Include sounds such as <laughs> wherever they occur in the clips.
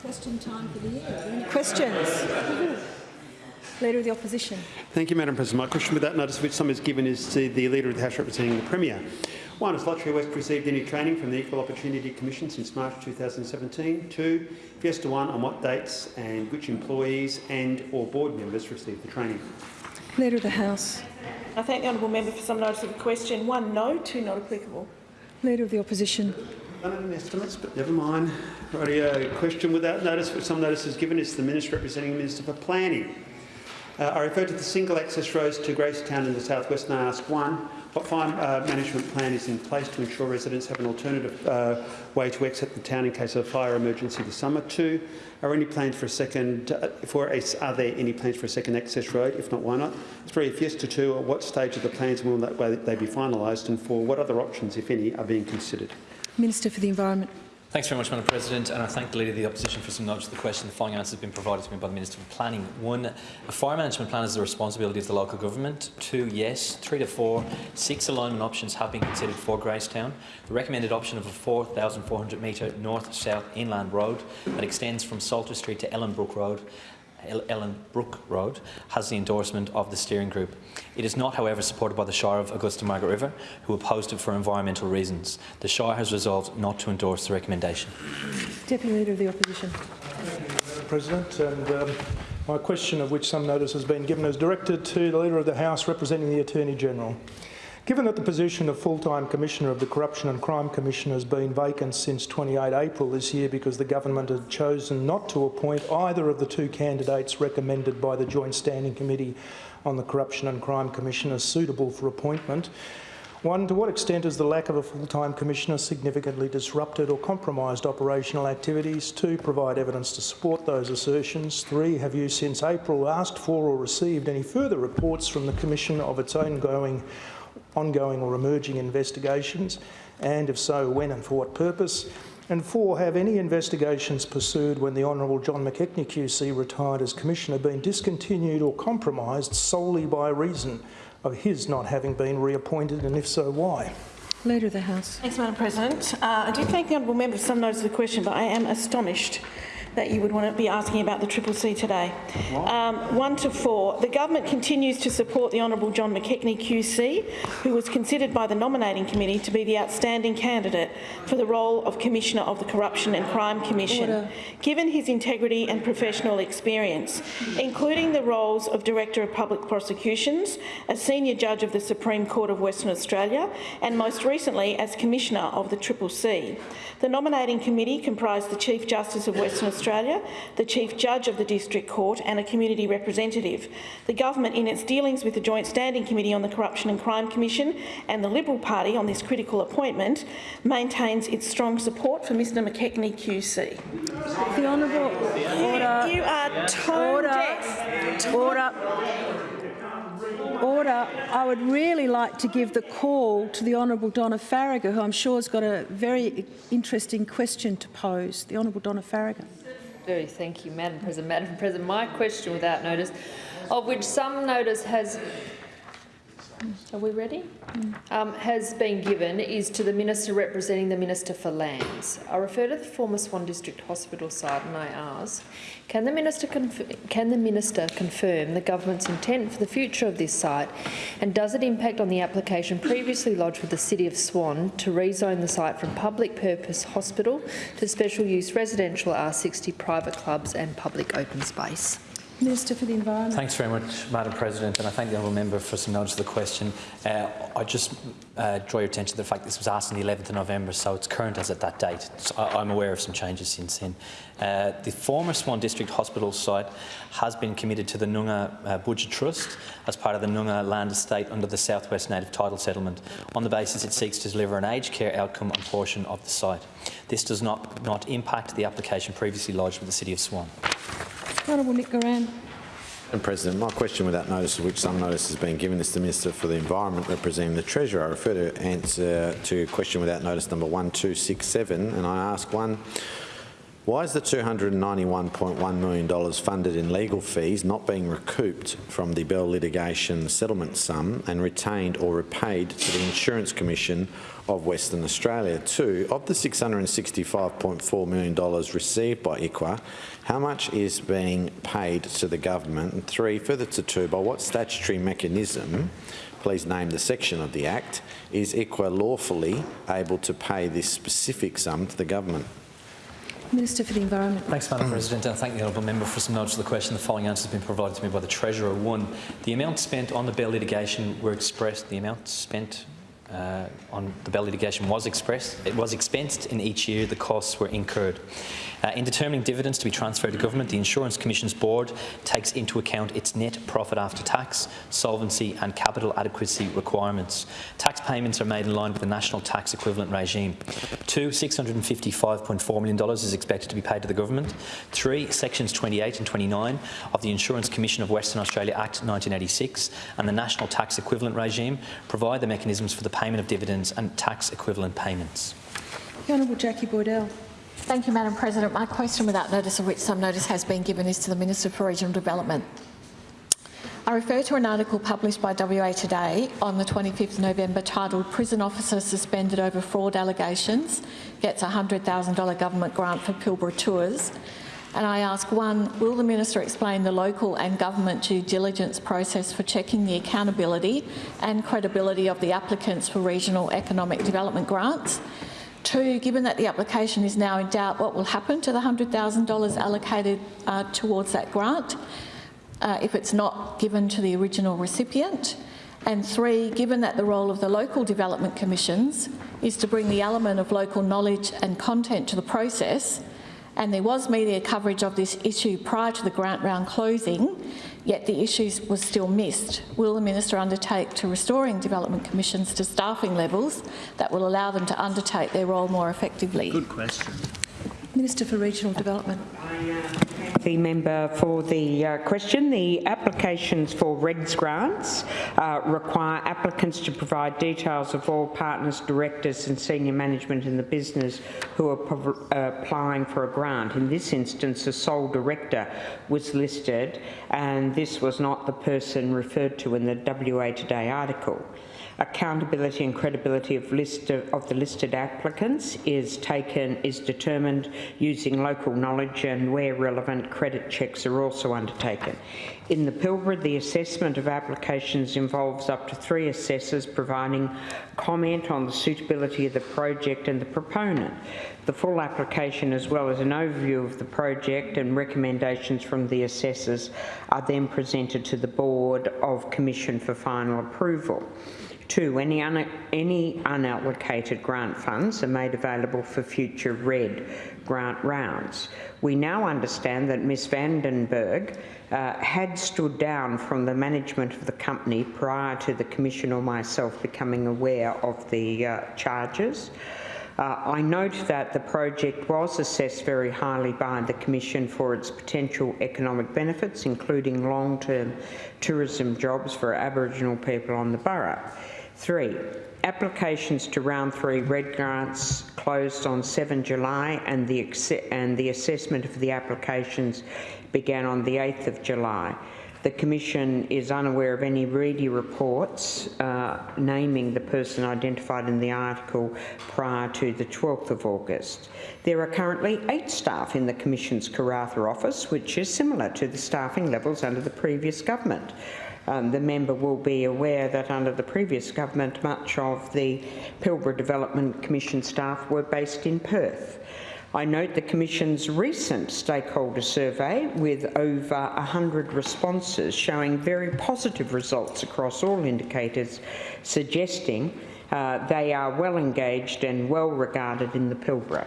Question time for the year. Are there any questions? <laughs> Leader of the Opposition. Thank you, Madam President. My question without notice, which some is given, is to the Leader of the House representing the Premier. One, has Lotterywest received any training from the Equal Opportunity Commission since March 2017? Two, if yes to one, on what dates and which employees and or board members received the training? Leader of the House. I thank the honourable member for some notice of the question. One no, two not applicable. Leader of the Opposition. None of estimates, but never mind. Radio question without notice, but some notice is given, is the Minister representing the Minister for Planning. Uh, I refer to the single access roads to Gracetown in the southwest and I ask one, what fire uh, management plan is in place to ensure residents have an alternative uh, way to exit the town in case of a fire emergency this summer? Two, are any plans for a second? Uh, for a, are there any plans for a second access road? If not, why not? Three, if yes to two, at what stage of the plans will that, way they be finalised? And four, what other options, if any, are being considered? Minister for the Environment. Thanks very much, Madam President, and I thank the Leader of the Opposition for some knowledge of the question. The following answer has been provided to me by the Minister for Planning. One, a fire management plan is the responsibility of the local government. Two, yes. Three to four, six alignment options have been considered for Gracetown. The recommended option of a 4,400 metre north-south inland road that extends from Salter Street to Ellenbrook Road Ellen Brook Road has the endorsement of the steering group. It is not, however, supported by the Shire of Augusta Margaret River, who opposed it for environmental reasons. The Shire has resolved not to endorse the recommendation. Deputy Leader of the Opposition. President, and um, my question, of which some notice has been given, is directed to the Leader of the House representing the Attorney General. Given that the position of full-time Commissioner of the Corruption and Crime Commission has been vacant since 28 April this year because the government had chosen not to appoint either of the two candidates recommended by the Joint Standing Committee on the Corruption and Crime Commission as suitable for appointment, one, to what extent has the lack of a full-time commissioner significantly disrupted or compromised operational activities? Two, provide evidence to support those assertions. Three, have you since April asked for or received any further reports from the Commission of its ongoing ongoing or emerging investigations, and if so, when and for what purpose? And four, have any investigations pursued when the Honourable John McKechnie QC retired as Commissioner been discontinued or compromised solely by reason of his not having been reappointed, and if so, why? Leader of the House. Thanks, Madam President. Uh, I do thank the honourable member for some notice of the question, but I am astonished that you would want to be asking about the Triple C today. Um, one to four. The government continues to support the Honourable John McKechnie QC, who was considered by the nominating committee to be the outstanding candidate for the role of Commissioner of the Corruption and Crime Commission, Order. given his integrity and professional experience, including the roles of Director of Public Prosecutions, a Senior Judge of the Supreme Court of Western Australia, and most recently as Commissioner of the Triple C. The nominating committee comprised the Chief Justice of Western Australia Australia, the Chief Judge of the District Court and a community representative. The government, in its dealings with the Joint Standing Committee on the Corruption and Crime Commission and the Liberal Party on this critical appointment, maintains its strong support for Mr McKechnie QC. The Honourable Order. You, you are tone order. deaf. Order. Order. I would really like to give the call to the Honourable Donna Faragher, who I'm sure has got a very interesting question to pose. The Honourable Donna Faragher do. Thank you, Madam President. Madam President, my question without notice, of which some notice has are we ready? Um, has been given is to the Minister representing the Minister for Lands. I refer to the former Swan District Hospital site and I ask, can the, Minister can the Minister confirm the Government's intent for the future of this site and does it impact on the application previously lodged with the City of Swan to rezone the site from public purpose hospital to special use residential R60 private clubs and public open space? Minister for the Environment. Thanks very much, Madam President, and I thank the honourable member for some notice of the question. Uh, I just uh, draw your attention to the fact this was asked on the 11th of November, so it's current as at that date. So I am aware of some changes since then. Uh, the former Swan District Hospital site has been committed to the Noongar uh, Boodja Trust as part of the Noongar land estate under the South West Native Title Settlement. On the basis it seeks to deliver an aged care outcome on portion of the site. This does not, not impact the application previously lodged with the City of Swan. Honourable Nick President, my question without notice, of which some notice has been given, is to the Minister for the Environment representing the Treasurer. I refer to answer to question without notice number 1267 and I ask one, Why is the $291.1 million funded in legal fees not being recouped from the Bell litigation settlement sum and retained or repaid to the Insurance Commission of Western Australia? Two, of the $665.4 million received by ICWA, how much is being paid to the government? And three, further to two, by what statutory mechanism, please name the section of the Act, is ICWA lawfully able to pay this specific sum to the government? Minister for the Environment. Thanks, Madam President, and I thank the honourable member for some knowledge of the question. The following answer has been provided to me by the Treasurer. One, the amount spent on the Bell litigation were expressed. The amount spent uh, on the Bell litigation was expressed. It was expensed in each year. The costs were incurred. Uh, in determining dividends to be transferred to government, the Insurance Commission's board takes into account its net profit after tax, solvency and capital adequacy requirements. Tax payments are made in line with the national tax equivalent regime. Two, $655.4 million is expected to be paid to the government. Three, sections 28 and 29 of the Insurance Commission of Western Australia Act 1986 and the national tax equivalent regime provide the mechanisms for the payment of dividends and tax equivalent payments. The Honourable Jacqui Boydell. Thank you, Madam President. My question, without notice of which some notice has been given, is to the Minister for Regional Development. I refer to an article published by WA Today on the 25th November titled Prison Officer Suspended Over Fraud Allegations Gets a $100,000 Government Grant for Pilbara Tours. And I ask, one, will the Minister explain the local and government due diligence process for checking the accountability and credibility of the applicants for regional economic development grants? Two, given that the application is now in doubt, what will happen to the $100,000 allocated uh, towards that grant uh, if it's not given to the original recipient? And three, given that the role of the local development commissions is to bring the element of local knowledge and content to the process, and there was media coverage of this issue prior to the grant round closing, yet the issues was still missed. Will the Minister undertake to restoring development commissions to staffing levels that will allow them to undertake their role more effectively? Good question. Minister for Regional Development. The member for the uh, question. The applications for REDS grants uh, require applicants to provide details of all partners, directors and senior management in the business who are uh, applying for a grant. In this instance, a sole director was listed and this was not the person referred to in the WA Today article accountability and credibility of, of, the listed applicants is taken is determined using local knowledge and where relevant credit checks are also undertaken. In the Pilbara, the assessment of applications involves up to three assessors providing comment on the suitability of the project and the proponent. The full application as well as an overview of the project and recommendations from the assessors are then presented to the Board of Commission for final approval. Two, any, un any unallocated grant funds are made available for future RED grant rounds. We now understand that Ms Vandenberg uh, had stood down from the management of the company prior to the Commission or myself becoming aware of the uh, charges. Uh, I note that the project was assessed very highly by the Commission for its potential economic benefits, including long-term tourism jobs for Aboriginal people on the Burrup. Three, applications to round three red grants closed on 7 July and the, and the assessment of the applications began on the 8th of July. The Commission is unaware of any REDI reports uh, naming the person identified in the article prior to the 12th of August. There are currently eight staff in the Commission's Karratha office, which is similar to the staffing levels under the previous government um, the member will be aware that under the previous government, much of the Pilbara Development Commission staff were based in Perth. I note the Commission's recent stakeholder survey with over 100 responses showing very positive results across all indicators, suggesting uh, they are well engaged and well regarded in the Pilbara.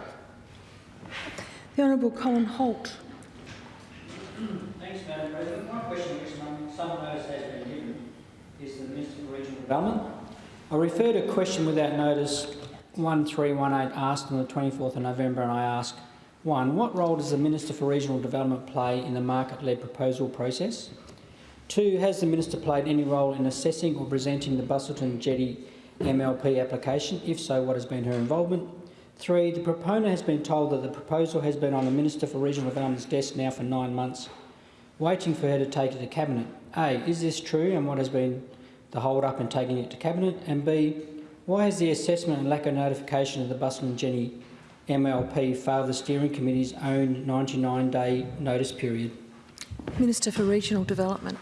The Honourable Colin Holt. Thanks, Madam President. My question is some notice has been given is the Development. I refer to question without notice 1318 asked on the 24th of November and I ask, one, what role does the Minister for Regional Development play in the market-led proposal process? Two, has the Minister played any role in assessing or presenting the Busselton Jetty MLP application? If so, what has been her involvement? Three, the proponent has been told that the proposal has been on the Minister for Regional Development's desk now for nine months, waiting for her to take it to Cabinet. A, is this true and what has been the hold-up in taking it to Cabinet? And B, why has the assessment and lack of notification of the Busselton Jetty MLP failed the Steering Committee's own 99-day notice period? Minister for Regional Development.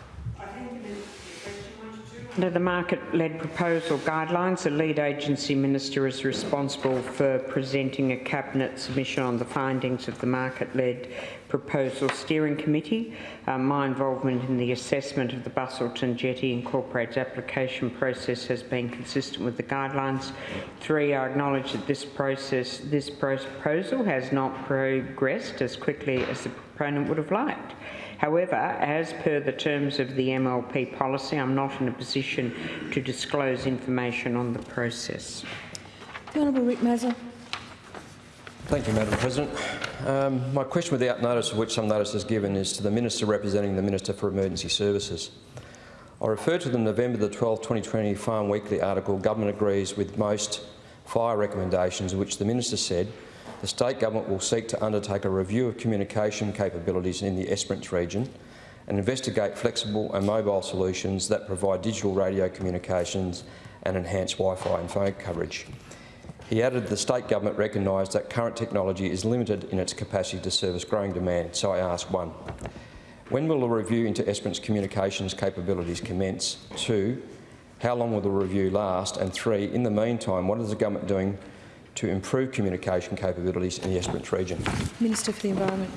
Under the market-led proposal guidelines, the lead agency minister is responsible for presenting a cabinet submission on the findings of the market-led proposal steering committee. Uh, my involvement in the assessment of the Busselton Jetty Incorporated application process has been consistent with the guidelines. Three, I acknowledge that this process, this proposal has not progressed as quickly as the proponent would have liked. However, as per the terms of the MLP policy, I'm not in a position to disclose information on the process. The Honourable Rick Mazza. Thank you, Madam President. Um, my question without notice, of which some notice is given, is to the Minister representing the Minister for Emergency Services. I refer to the November the 12, 2020 Farm Weekly article, Government agrees with most fire recommendations, which the Minister said the state government will seek to undertake a review of communication capabilities in the Esperance region and investigate flexible and mobile solutions that provide digital radio communications and enhance Wi-Fi and phone coverage. He added the state government recognised that current technology is limited in its capacity to service growing demand, so I ask one, when will the review into Esperance communications capabilities commence? Two, how long will the review last? And three, in the meantime, what is the government doing to improve communication capabilities in the Esperance region? Minister for the Environment.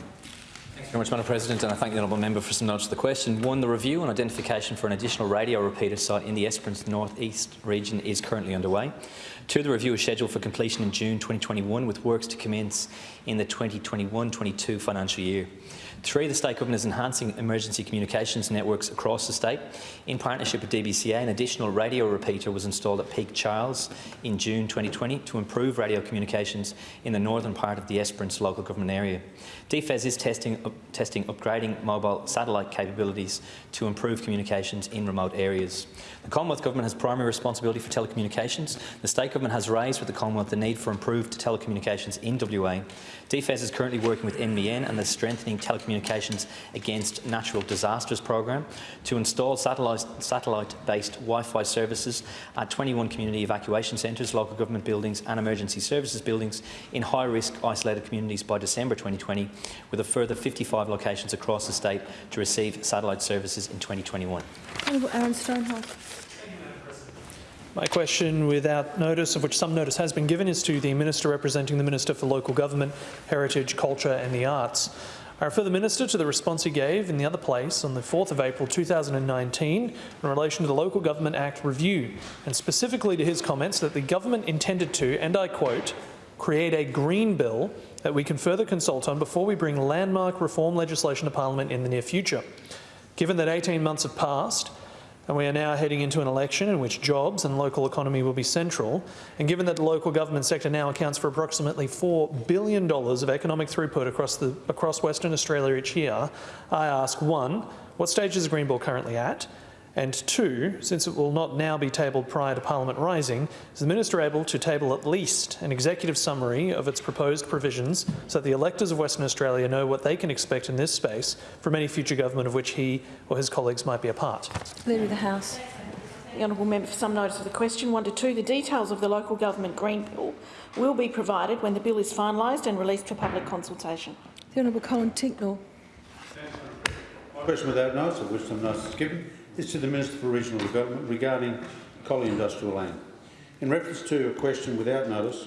Thank you very much, Madam President, and I thank the honourable member for some notes of the question. One, the review and identification for an additional radio repeater site in the Esperance North East region is currently underway. Two, the review is scheduled for completion in June 2021, with works to commence in the 2021-22 financial year. Three, the state government is enhancing emergency communications networks across the state. In partnership with DBCA, an additional radio repeater was installed at Peak Charles in June 2020 to improve radio communications in the northern part of the Esperance local government area. DFES is testing, up, testing upgrading mobile satellite capabilities to improve communications in remote areas. The Commonwealth Government has primary responsibility for telecommunications. The State Government has raised with the Commonwealth the need for improved telecommunications in WA. DFES is currently working with NBN and the Strengthening Telecommunications Against Natural Disasters program to install satellite-based satellite Wi-Fi services at 21 community evacuation centres, local government buildings and emergency services buildings in high-risk isolated communities by December 2020, with a further 55 locations across the state to receive satellite services in 2021. Honourable Aaron Stonehouse. My question, without notice, of which some notice has been given, is to the Minister representing the Minister for Local Government, Heritage, Culture and the Arts. I refer the Minister to the response he gave in the other place on the 4th of April 2019 in relation to the Local Government Act review, and specifically to his comments that the government intended to, and I quote, create a green bill that we can further consult on before we bring landmark reform legislation to Parliament in the near future. Given that 18 months have passed, and we are now heading into an election in which jobs and local economy will be central. And given that the local government sector now accounts for approximately $4 billion of economic throughput across, the, across Western Australia each year, I ask one, what stage is the Green Bill currently at? And two, since it will not now be tabled prior to Parliament rising, is the Minister able to table at least an executive summary of its proposed provisions so that the electors of Western Australia know what they can expect in this space from any future government of which he or his colleagues might be a part? Leader of the House. The honourable member for some notice of the question. One to two, the details of the local government Green Bill will be provided when the bill is finalised and released for public consultation. The Honourable Colin Tincknell. My question without notice, of which some notice is given, is to the Minister for Regional Development regarding Collie Industrial Land. In reference to a question without notice,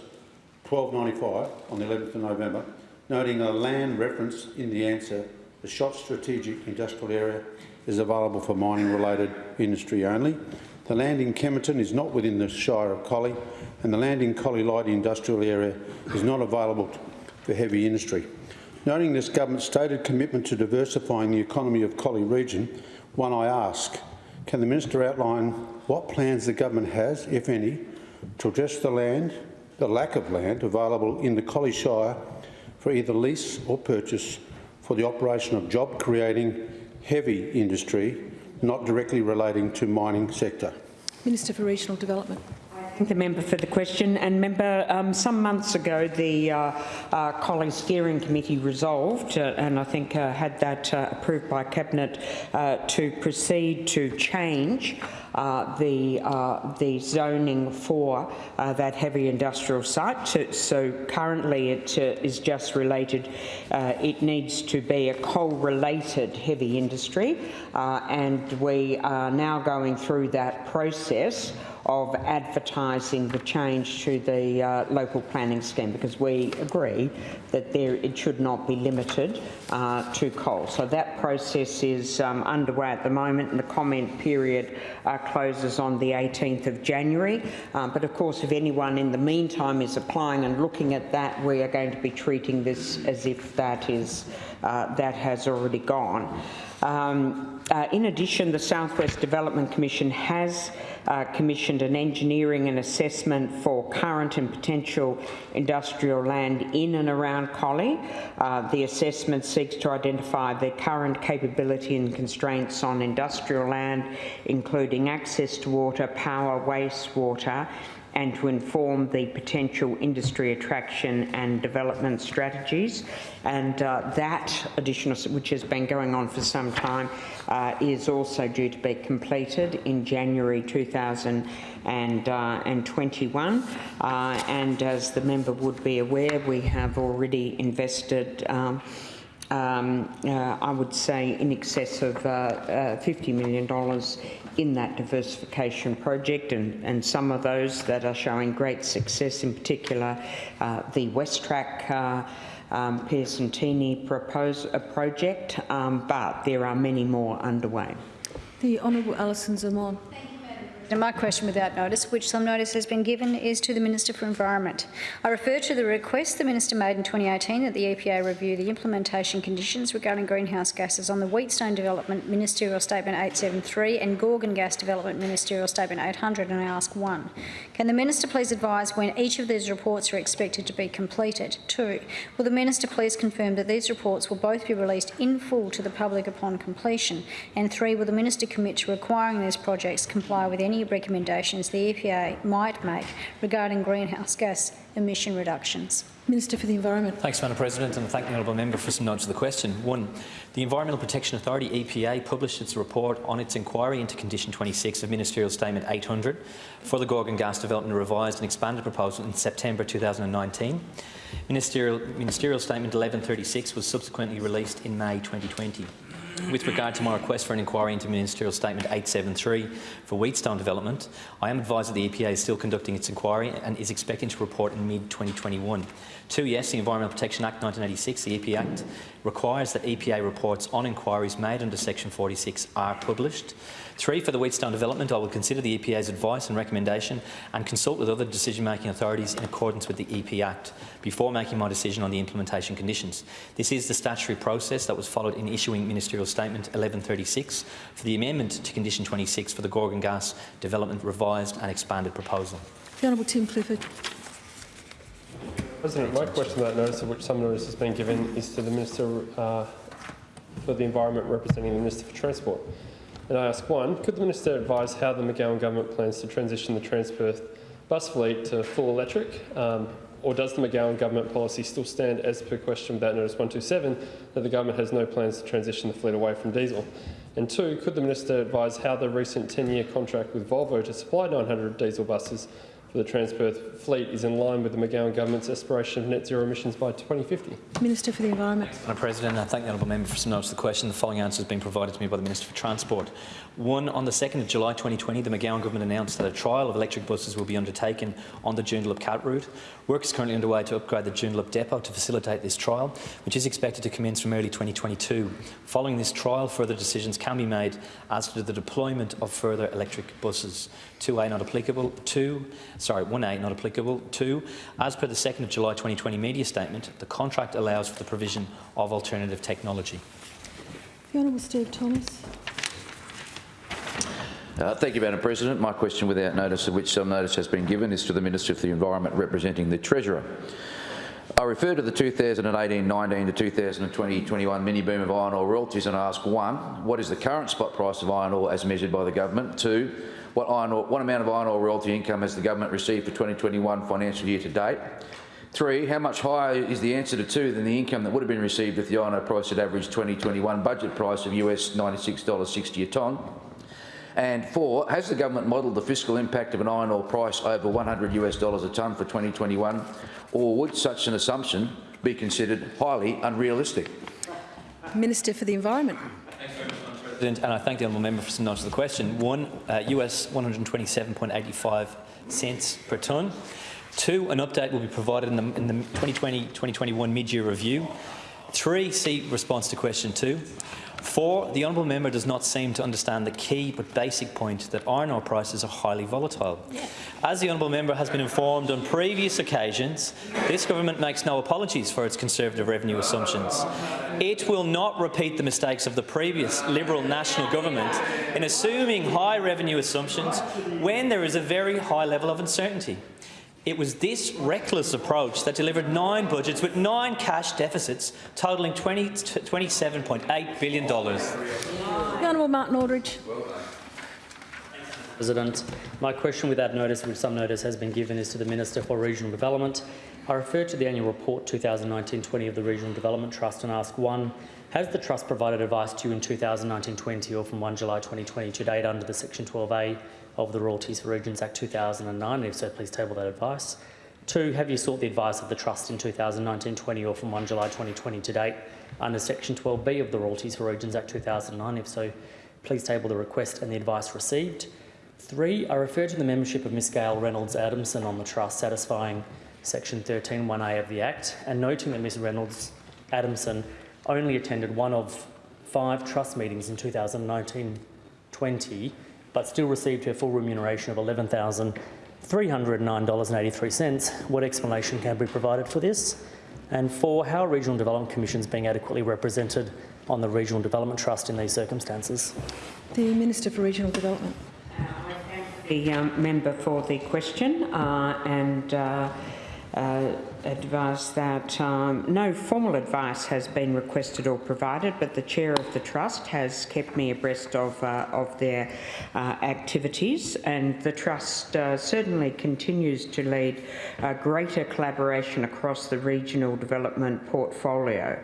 1295 on the 11th of November, noting a land reference in the answer, the Shotts Strategic Industrial Area is available for mining-related industry only. The land in Kemerton is not within the Shire of Collie, and the land in Collie Light Industrial Area is not available for heavy industry. Noting this government's stated commitment to diversifying the economy of Collie region, one I ask, can the minister outline what plans the government has, if any, to address the land, the lack of land available in the Collie Shire for either lease or purchase for the operation of job-creating heavy industry not directly relating to mining sector? Minister for Regional Development. Thank the member for the question. And member, um, some months ago, the uh, uh, Collie Steering Committee resolved, uh, and I think uh, had that uh, approved by Cabinet, uh, to proceed to change the the zoning for that heavy industrial site. So, so currently, it is just related. It needs to be a coal-related heavy industry, and we are now going through that process of advertising the change to the uh, local planning scheme because we agree that there it should not be limited uh, to coal. So that process is um, underway at the moment and the comment period uh, closes on the 18th of January. Um, but of course, if anyone in the meantime is applying and looking at that, we are going to be treating this as if that is uh, that has already gone. Um, uh, in addition, the Southwest Development Commission has uh, commissioned an engineering and assessment for current and potential industrial land in and around Collie. Uh, the assessment seeks to identify the current capability and constraints on industrial land, including access to water, power, wastewater, and to inform the potential industry attraction and development strategies. And uh, that additional, which has been going on for some time, uh, is also due to be completed in January 2021. Uh, and as the member would be aware, we have already invested um, um, uh, I would say in excess of uh, uh, $50 million in that diversification project and, and some of those that are showing great success, in particular uh, the WesTrac uh, um, Pearson Tini propose, uh, project, um, but there are many more underway. The Honourable Alison Xamon. And my question without notice, which some notice has been given, is to the Minister for Environment. I refer to the request the Minister made in 2018 that the EPA review the implementation conditions regarding greenhouse gases on the Wheatstone Development Ministerial Statement 873 and Gorgon Gas Development Ministerial Statement 800, and I ask one. Can the Minister please advise when each of these reports are expected to be completed? Two, will the Minister please confirm that these reports will both be released in full to the public upon completion? And three, will the Minister commit to requiring these projects comply with any recommendations the EPA might make regarding greenhouse gas emission reductions. Minister for the Environment. Thanks, Madam President, and thank the honourable member for some notes of the question. One, the Environmental Protection Authority, EPA, published its report on its inquiry into Condition 26 of Ministerial Statement 800 for the Gorgon Gas Development Revised and Expanded Proposal in September 2019. Ministerial, Ministerial Statement 1136 was subsequently released in May 2020. With regard to my request for an inquiry into Ministerial Statement 873 for Wheatstone development, I am advised that the EPA is still conducting its inquiry and is expecting to report in mid-2021. Two, yes, the Environmental Protection Act 1986, the EPA Act, requires that EPA reports on inquiries made under Section 46 are published. Three, for the Wheatstone development, I will consider the EPA's advice and recommendation and consult with other decision-making authorities in accordance with the EPA Act before making my decision on the implementation conditions. This is the statutory process that was followed in issuing Ministerial Statement 1136 for the amendment to Condition 26 for the Gorgon Gas Development Revised and Expanded Proposal. The Honourable Tim Clifford. President, my question about notice of which some notice has been given is to the Minister uh, for the Environment representing the Minister for Transport. And I ask one, could the Minister advise how the McGowan government plans to transition the Transperth bus fleet to full electric? Um, or does the McGowan government policy still stand as per question without notice 127 that the government has no plans to transition the fleet away from diesel? And two, could the Minister advise how the recent 10-year contract with Volvo to supply 900 diesel buses for the Transperth fleet is in line with the McGowan government's aspiration of net zero emissions by 2050? Minister for the Environment. Madam President, I thank the honourable member for some notes of the question. The following answer has been provided to me by the Minister for Transport. One, on the 2nd of July 2020, the McGowan government announced that a trial of electric buses will be undertaken on the Joondalup Cat route. Work is currently underway to upgrade the Joondalup depot to facilitate this trial, which is expected to commence from early 2022. Following this trial, further decisions can be made as to the deployment of further electric buses. 2A not applicable. 2, sorry, 1A not applicable. 2, as per the 2nd of July 2020 media statement, the contract allows for the provision of alternative technology. The Honourable Steve Thomas. Uh, thank you, Madam President. My question, without notice of which some notice has been given, is to the Minister for the Environment representing the Treasurer. I refer to the 2018-19 to 2020-21 mini boom of iron ore royalties and I ask one, what is the current spot price of iron ore as measured by the government? Two, what, iron ore, what amount of iron ore royalty income has the government received for 2021 financial year to date? Three, how much higher is the answer to two than the income that would have been received if the iron ore price had averaged 2021 budget price of US $96.60 a tonne? And four, has the government modelled the fiscal impact of an iron ore price over 100 US dollars a tonne for 2021, or would such an assumption be considered highly unrealistic? Minister for the Environment. President, and I thank the honourable member for some knowledge of the question. One, uh, US 127.85 cents per tonne. Two, an update will be provided in the, in the 2020-2021 mid-year review. Three, see response to question two. Four, the honourable member does not seem to understand the key but basic point that iron ore prices are highly volatile. As the honourable member has been informed on previous occasions, this government makes no apologies for its conservative revenue assumptions. It will not repeat the mistakes of the previous Liberal national government in assuming high revenue assumptions when there is a very high level of uncertainty. It was this reckless approach that delivered nine budgets with nine cash deficits totalling $27.8 billion. The Honourable Martin Aldridge. President, my question without notice, which some notice has been given, is to the Minister for Regional Development. I refer to the annual report 2019-20 of the Regional Development Trust and ask one, has the Trust provided advice to you in 2019-20 or from 1 July 2020 to date under the Section 12A of the Royalties for Regions Act 2009? And if so, please table that advice. Two, have you sought the advice of the Trust in 2019-20 or from 1 July 2020 to date under Section 12B of the Royalties for Regions Act 2009? If so, please table the request and the advice received. Three, I refer to the membership of Ms Gail Reynolds Adamson on the Trust satisfying Section 13.1a of the Act and noting that Ms Reynolds Adamson only attended one of five Trust meetings in 2019-20 but still received her full remuneration of $11,309.83. What explanation can be provided for this? And four, how are regional development commissions being adequately represented on the Regional Development Trust in these circumstances? The Minister for Regional Development. The um, member for the question uh, and uh, uh, advise that um, no formal advice has been requested or provided, but the chair of the trust has kept me abreast of uh, of their uh, activities, and the trust uh, certainly continues to lead greater collaboration across the regional development portfolio,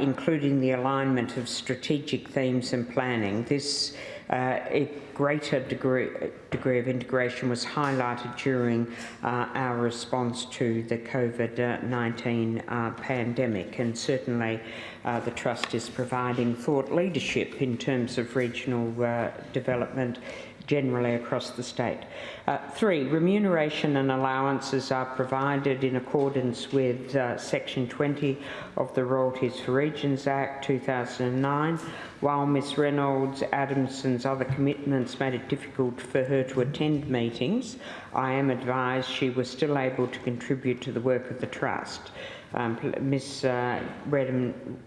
including the alignment of strategic themes and planning. This uh, a greater degree, degree of integration was highlighted during uh, our response to the COVID-19 uh, pandemic and certainly uh, the Trust is providing thought leadership in terms of regional uh, development generally across the state. Uh, three, remuneration and allowances are provided in accordance with uh, Section 20 of the Royalties for Regions Act 2009, while Ms Reynolds Adamson's other commitments made it difficult for her to attend meetings, I am advised she was still able to contribute to the work of the Trust. Um, Ms uh,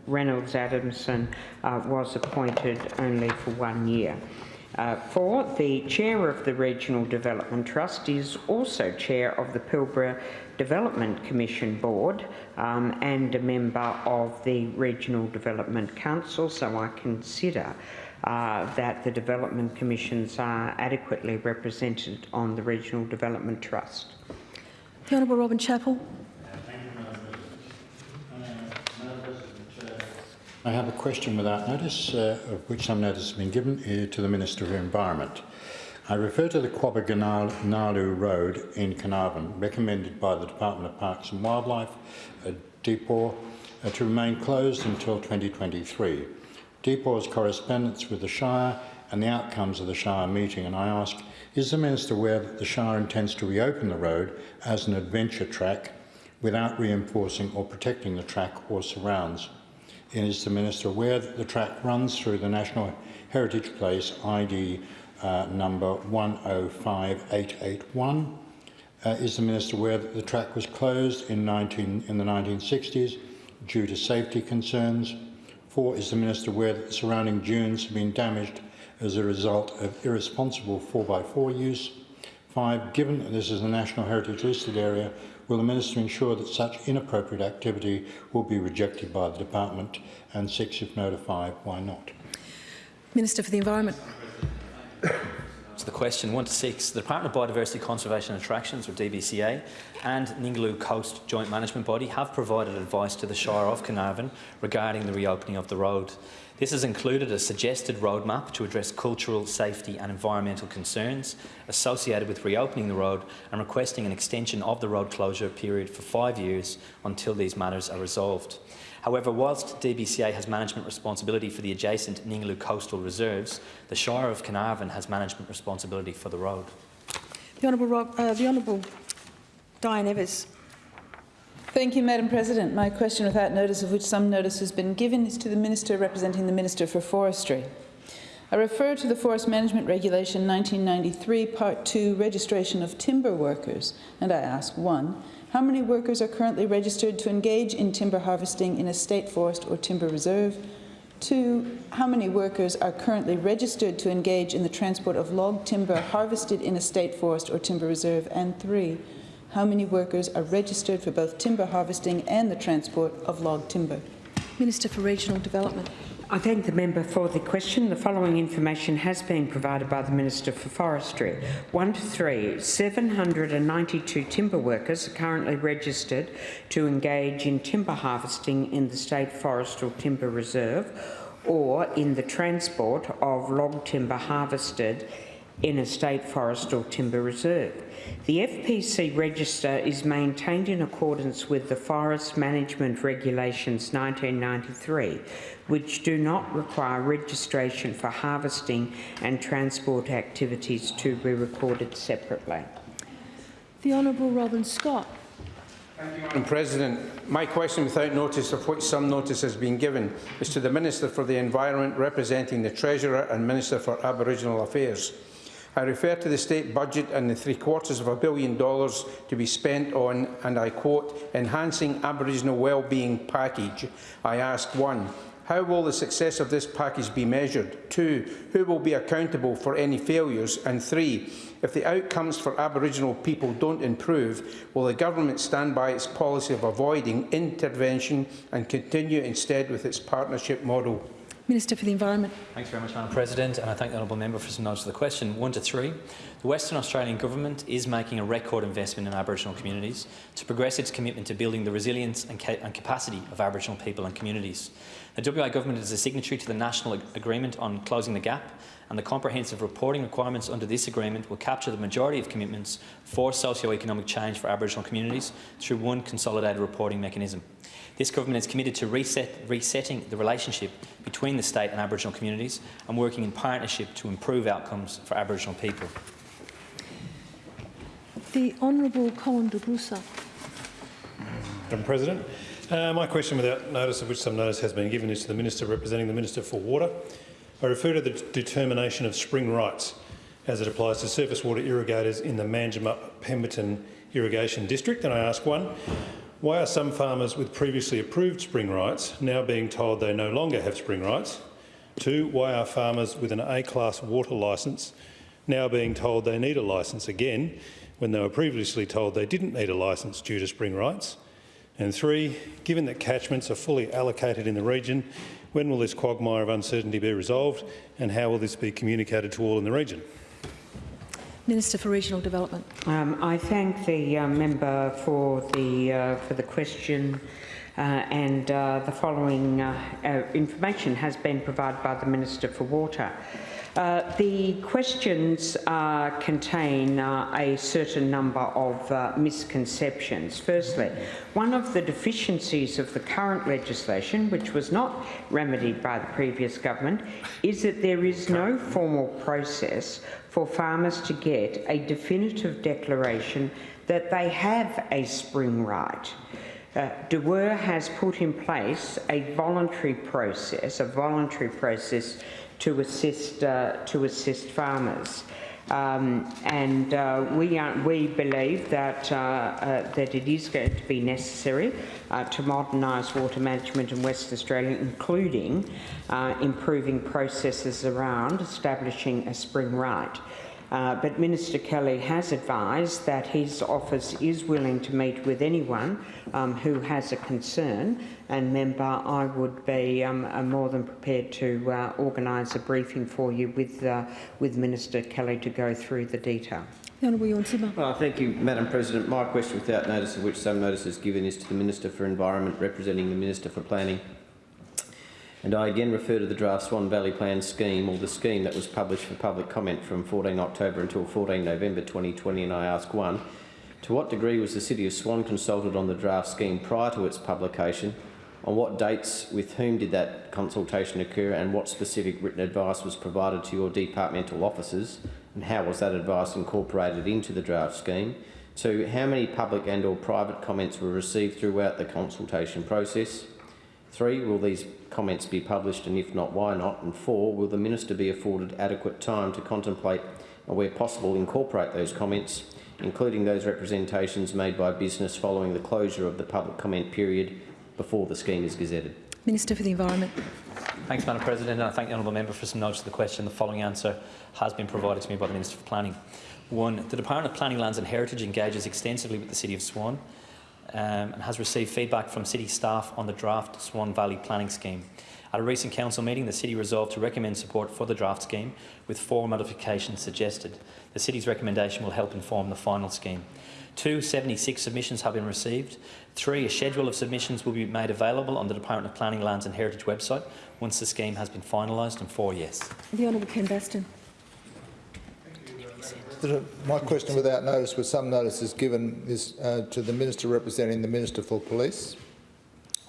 Reynolds Adamson uh, was appointed only for one year. Uh, four, the chair of the Regional Development Trust is also chair of the Pilbara Development Commission Board um, and a member of the Regional Development Council, so I consider uh, that the development commissions are adequately represented on the Regional Development Trust. The Honourable Robin Chapple. I have a question without notice, uh, of which some notice has been given uh, to the Minister for Environment. I refer to the Quobba Gnaraloo Road in Carnarvon, recommended by the Department of Parks and Wildlife, uh, uh, to remain closed until 2023. DPAW's correspondence with the Shire and the outcomes of the Shire meeting, and I ask, is the Minister aware that the Shire intends to reopen the road as an adventure track without reinforcing or protecting the track or surrounds? Is the Minister that the track runs through the National Heritage Place ID uh, number 105881? Uh, is the Minister aware that the track was closed in, 19, in the 1960s due to safety concerns? Four, is the Minister aware that the surrounding dunes have been damaged as a result of irresponsible 4x4 use? Five, given that this is a National Heritage listed area, will the Minister ensure that such inappropriate activity will be rejected by the Department? And six, if notified, why not? Minister for the Environment. <coughs> To the question, one to six, the Department of Biodiversity Conservation and Attractions, or DBCA, and Ningaloo Coast Joint Management Body have provided advice to the Shire of Carnarvon regarding the reopening of the road. This has included a suggested roadmap to address cultural, safety and environmental concerns associated with reopening the road and requesting an extension of the road closure period for five years until these matters are resolved. However, whilst DBCA has management responsibility for the adjacent Ningaloo coastal reserves, the Shire of Carnarvon has management responsibility for the road. The Honourable, Rob, uh, the Honourable Diane Evers. Thank you, Madam President. My question without notice of which some notice has been given is to the Minister representing the Minister for Forestry. I refer to the Forest Management Regulation 1993, Part 2, Registration of Timber Workers, and I ask, 1. How many workers are currently registered to engage in timber harvesting in a state forest or timber reserve? Two, how many workers are currently registered to engage in the transport of log timber harvested in a state forest or timber reserve? And three, how many workers are registered for both timber harvesting and the transport of log timber? Minister for Regional Development. I thank the member for the question. The following information has been provided by the Minister for Forestry. 1 to 3, 792 timber workers are currently registered to engage in timber harvesting in the State Forest or Timber Reserve or in the transport of log timber harvested in a state forest or timber reserve. The FPC register is maintained in accordance with the Forest Management Regulations 1993, which do not require registration for harvesting and transport activities to be recorded separately. The Honourable Robin Scott. Thank you, Madam President, my question without notice of which some notice has been given is to the Minister for the Environment representing the Treasurer and Minister for Aboriginal Affairs. I refer to the state budget and the three quarters of a billion dollars to be spent on, and I quote, enhancing Aboriginal wellbeing package. I ask one, how will the success of this package be measured? Two, who will be accountable for any failures? And three, if the outcomes for Aboriginal people don't improve, will the government stand by its policy of avoiding intervention and continue instead with its partnership model? Minister for the Environment. Thanks very much, Madam President, and I thank the honourable member for some notes of the question. One to three. The Western Australian Government is making a record investment in Aboriginal communities to progress its commitment to building the resilience and, ca and capacity of Aboriginal people and communities. The WA Government is a signatory to the National Agreement on Closing the Gap, and the comprehensive reporting requirements under this agreement will capture the majority of commitments for socio-economic change for Aboriginal communities through one consolidated reporting mechanism. This government is committed to reset, resetting the relationship between the state and Aboriginal communities and working in partnership to improve outcomes for Aboriginal people. The Honourable Colin de Grussa. Madam President, uh, my question without notice of which some notice has been given is to the Minister representing the Minister for Water. I refer to the determination of spring rights as it applies to surface water irrigators in the Manjimup Pemberton Irrigation District and I ask one, why are some farmers with previously approved spring rights now being told they no longer have spring rights? Two, why are farmers with an A-class water licence now being told they need a licence again when they were previously told they didn't need a licence due to spring rights? And three, given that catchments are fully allocated in the region, when will this quagmire of uncertainty be resolved and how will this be communicated to all in the region? Minister for Regional Development. Um, I thank the uh, member for the uh, for the question. Uh, and uh, the following uh, uh, information has been provided by the Minister for Water. Uh, the questions uh, contain uh, a certain number of uh, misconceptions. Firstly, one of the deficiencies of the current legislation, which was not remedied by the previous government, is that there is no formal process for farmers to get a definitive declaration that they have a spring right. Uh, has put in place a voluntary process, a voluntary process to assist uh, to assist farmers. Um, and uh, we, are, we believe that, uh, uh, that it is going to be necessary uh, to modernise water management in West Australia, including uh, improving processes around establishing a spring right. Uh, but Minister Kelly has advised that his office is willing to meet with anyone um, who has a concern. And member, I would be um, uh, more than prepared to uh, organise a briefing for you with uh, with Minister Kelly to go through the detail. The Honourable Tjorn Sibma. Well, thank you, Madam President. My question, without notice of which some notice is given, is to the Minister for Environment, representing the Minister for Planning. And I again refer to the draft Swan Valley Plan scheme, or the scheme that was published for public comment from 14 October until 14 November 2020, and I ask one, to what degree was the City of Swan consulted on the draft scheme prior to its publication? On what dates, with whom did that consultation occur, and what specific written advice was provided to your departmental officers, and how was that advice incorporated into the draft scheme? Two, how many public and or private comments were received throughout the consultation process? Three, will these comments be published and if not, why not? And four, will the Minister be afforded adequate time to contemplate and where possible incorporate those comments, including those representations made by business following the closure of the public comment period before the scheme is gazetted? Minister for the Environment. Thanks, Madam President, and I thank the honourable member for some notice of the question. The following answer has been provided to me by the Minister for Planning. One, the Department of Planning, Lands and Heritage engages extensively with the City of Swan um, and has received feedback from City staff on the draft Swan Valley Planning Scheme. At a recent council meeting, the City resolved to recommend support for the draft scheme, with four modifications suggested. The City's recommendation will help inform the final scheme. Two, 76 submissions have been received. Three, a schedule of submissions will be made available on the Department of Planning, Lands and Heritage website once the scheme has been finalised. And four, yes. The Honourable Ken My question without notice, with some notice is given, is uh, to the Minister representing the Minister for Police.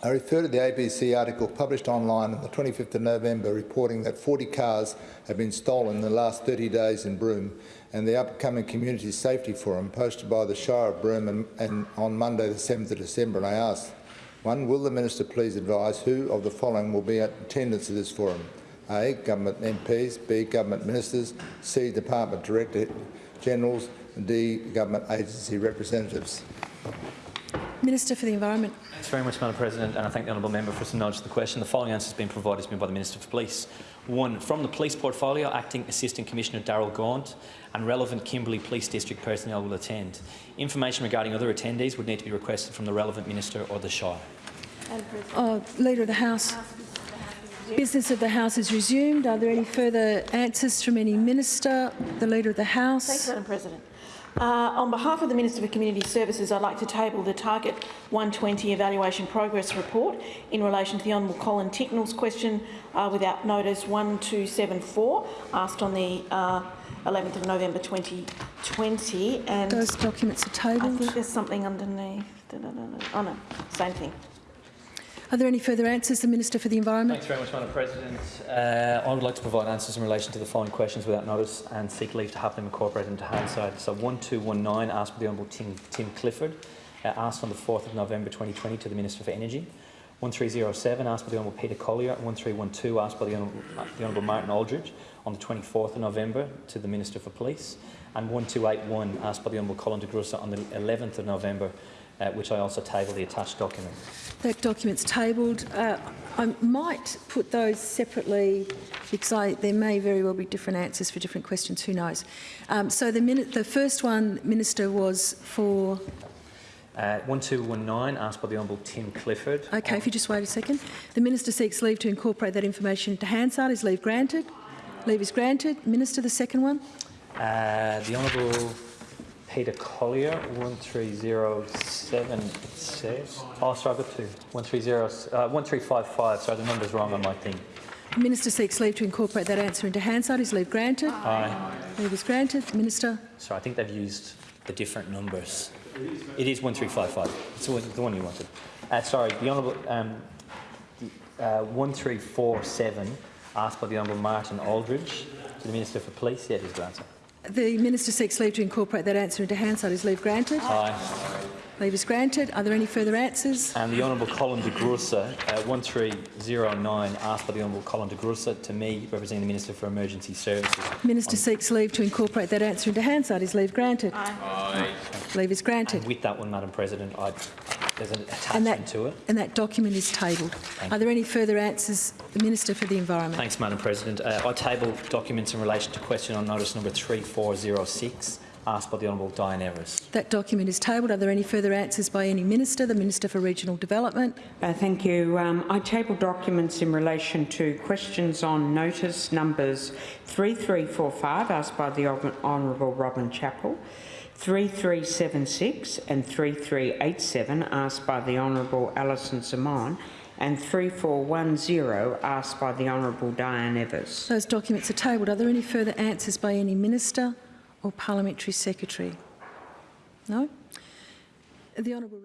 I refer to the ABC article published online on the 25th of November reporting that 40 cars have been stolen in the last 30 days in Broome and the upcoming Community Safety Forum posted by the Shire of Broome and, and on Monday the 7th of December. And I ask, one, will the Minister please advise who of the following will be at attendance at this forum? A. Government MPs, B. Government Ministers, C. Department Director Generals, and D. Government Agency Representatives. Minister for the Environment. Thanks very much, Madam President, and I thank the honourable member for some knowledge of the question. The following answer has been provided to me by the Minister for Police. One, from the police portfolio, Acting Assistant Commissioner Darryl Gaunt and relevant Kimberley Police District personnel will attend. Information regarding other attendees would need to be requested from the relevant minister or the Shire. Uh, Leader of the House. Business of the House is resumed. Are there any further answers from any minister? The Leader of the House. Thanks, Madam President. Uh, on behalf of the Minister for Community Services, I'd like to table the Target 120 Evaluation Progress Report in relation to the Honourable Colin Tincknell's question uh, without notice 1274, asked on the uh, 11th of November 2020. And Those documents are tabled. I think there's something underneath. Da, da, da, da. Oh no, same thing. Are there any further answers? The Minister for the Environment. Thanks very much, Madam President. Uh, I would like to provide answers in relation to the following questions without notice and seek leave to have them incorporated into Hansard. So 1219 asked by the Honourable Tim, Tim Clifford, uh, asked on the 4th of November 2020 to the Minister for Energy. 1307 asked by the Honourable Peter Collier. 1312 asked by the Honourable, the Honourable Martin Aldridge on the 24th of November to the Minister for Police. And 1281 asked by the Honourable Colin de Grussa on the 11th of November uh, which I also table the attached document. That document's tabled. Uh, I might put those separately because I, there may very well be different answers for different questions. Who knows? Um, so the, minute, the first one, Minister, was for. Uh, 1219 asked by the Honourable Tim Clifford. Okay, if you just wait a second. The Minister seeks leave to incorporate that information into Hansard. Is leave granted? Leave is granted. Minister, the second one. Uh, the Honourable Peter Collier, 1307 says. Oh, sorry, I've got two. 130, uh, 1355. Sorry, the number's wrong on my thing. The Minister seeks leave to incorporate that answer into Hansard. Is leave granted? Aye. Leave is granted. Minister. Sorry, I think they've used the different numbers. It is 1355. It's the one you wanted. Uh, sorry, the Honourable um, uh, 1347 asked by the Honourable Martin Aldridge to the Minister for Police. Yeah, it is the answer. The Minister seeks leave to incorporate that answer into Hansard. Is leave granted? Aye. Leave is granted. Are there any further answers? And the Honourable Colin de Grussa, uh, 1309, asked by the Honourable Colin de Grussa to me, representing the Minister for Emergency Services. Minister seeks leave to incorporate that answer into Hansard. Is leave granted? Aye. Leave is granted. And with that one, Madam President, I there's an And attachment that, to it. and that document is tabled. Thank Are there any further answers? The Minister for the Environment. Thanks, Madam President. Uh, I table documents in relation to question on notice number 3406, asked by the Honourable Diane Evers. That document is tabled. Are there any further answers by any Minister? The Minister for Regional Development. Uh, thank you. Um, I table documents in relation to questions on notice numbers 3345 asked by the Hon- Honourable Robin Chapple, 3376 and 3387 asked by the Honourable Alison Xamon and 3410 asked by the Honourable Diane Evers. Those documents are tabled. Are there any further answers by any Minister or Parliamentary Secretary? No? The Honourable